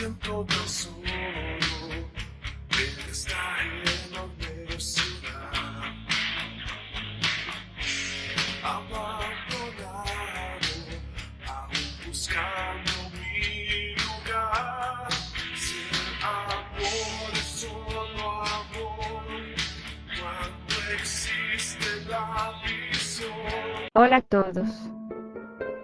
siento tesoro de esta enorme ciudad. Abandonado, aún buscando mi lugar. Si el amor solo amor, cuando existe la visión. Hola a todos.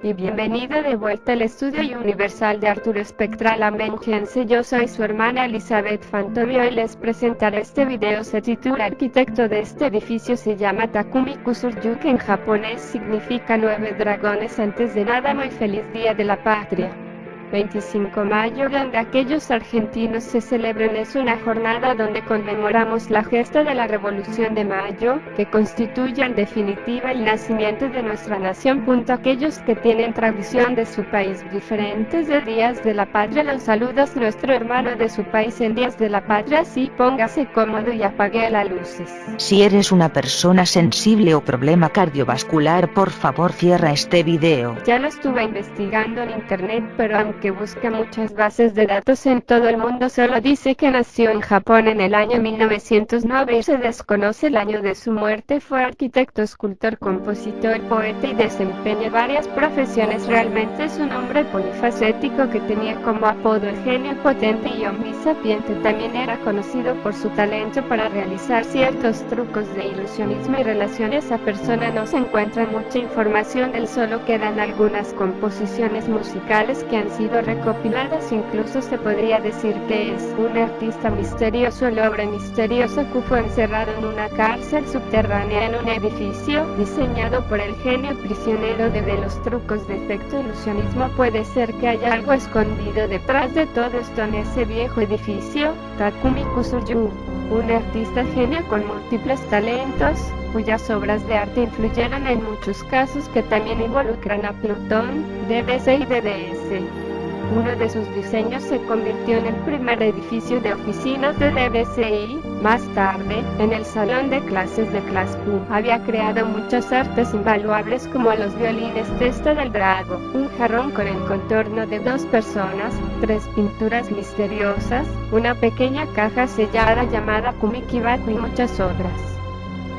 Y bienvenida de vuelta al estudio universal de Arturo Spectral Amengense. Yo soy su hermana Elizabeth Fantomio y les presentaré este video. Se titula Arquitecto de este edificio se llama Takumi Kusuryu que en japonés significa nueve dragones antes de nada muy feliz día de la patria. 25 mayo donde aquellos argentinos se celebren es una jornada donde conmemoramos la gesta de la Revolución de Mayo, que constituye en definitiva el nacimiento de nuestra nación. Punto aquellos que tienen tradición de su país diferentes de días de la patria los saludos nuestro hermano de su país en días de la patria sí póngase cómodo y apague las luces. Si eres una persona sensible o problema cardiovascular por favor cierra este video. Ya lo estuve investigando en internet pero aunque que busca muchas bases de datos en todo el mundo solo dice que nació en Japón en el año 1909 y se desconoce el año de su muerte. Fue arquitecto, escultor, compositor, poeta y desempeña varias profesiones. Realmente es un hombre polifacético que tenía como apodo el genio potente y omnisapiente. También era conocido por su talento para realizar ciertos trucos de ilusionismo y relaciones a persona. No se encuentra mucha información, él solo quedan algunas composiciones musicales que han sido recopiladas incluso se podría decir que es un artista misterioso el hombre misterioso que fue encerrado en una cárcel subterránea en un edificio diseñado por el genio prisionero de, de los trucos de efecto ilusionismo puede ser que haya algo escondido detrás de todo esto en ese viejo edificio Takumi Kusuryu un artista genio con múltiples talentos, cuyas obras de arte influyeron en muchos casos que también involucran a Plutón, DBC y DDS. Uno de sus diseños se convirtió en el primer edificio de oficinas de DBCI. Más tarde, en el salón de clases de Class Q, había creado muchas artes invaluables como los violines Testa del Drago, un jarrón con el contorno de dos personas, tres pinturas misteriosas, una pequeña caja sellada llamada Kumikibaku y muchas otras.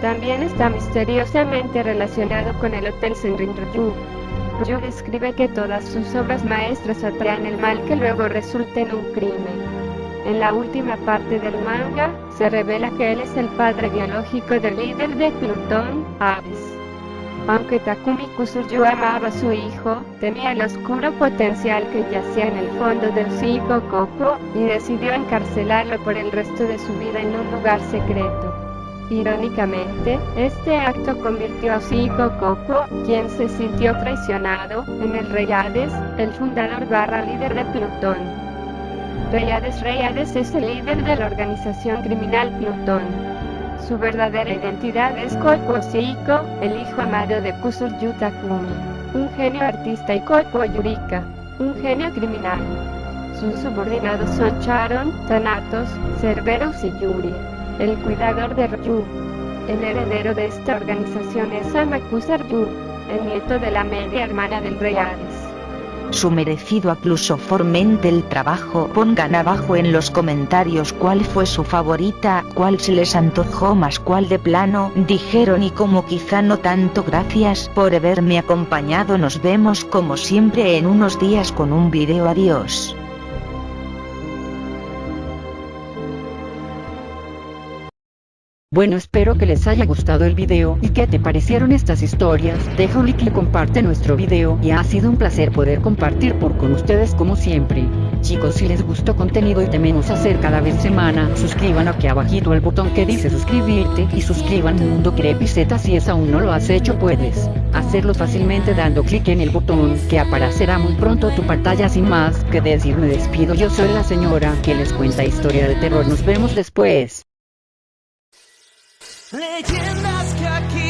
También está misteriosamente relacionado con el Hotel Senrinryu, Yu describe que todas sus obras maestras atraen el mal que luego resulta en un crimen. En la última parte del manga, se revela que él es el padre biológico del líder de Plutón, Aves. Aunque Takumi Kusuryu amaba a su hijo, temía el oscuro potencial que yacía en el fondo del Siko Koko, y decidió encarcelarlo por el resto de su vida en un lugar secreto. Irónicamente, este acto convirtió a Siko Koko, quien se sintió traicionado, en el Rey Hades, el fundador barra líder de Plutón. Reyades Reyades es el líder de la organización criminal Plutón. Su verdadera identidad es Koko Seiko, el hijo amado de Kusuryu Takumi, un genio artista y Koko Yurika, un genio criminal. Sus subordinados son Charon, Thanatos, Cerberus y Yuri el cuidador de Ryu. El heredero de esta organización es Amakusa Ryu, el nieto de la media hermana del rey Hades. Su merecido incluso formente el trabajo pongan abajo en los comentarios cuál fue su favorita, cuál se les antojó más cuál de plano, dijeron y como quizá no tanto gracias por haberme acompañado nos vemos como siempre en unos días con un video adiós. Bueno espero que les haya gustado el video y que te parecieron estas historias, deja un like y comparte nuestro video y ha sido un placer poder compartir por con ustedes como siempre. Chicos si les gustó contenido y tememos hacer cada vez semana, suscriban aquí abajito el botón que dice suscribirte y suscriban Mundo Crepiceta si es aún no lo has hecho puedes hacerlo fácilmente dando clic en el botón que aparecerá muy pronto tu pantalla sin más que decir me despido yo soy la señora que les cuenta historia de terror nos vemos después. Leyendas que aquí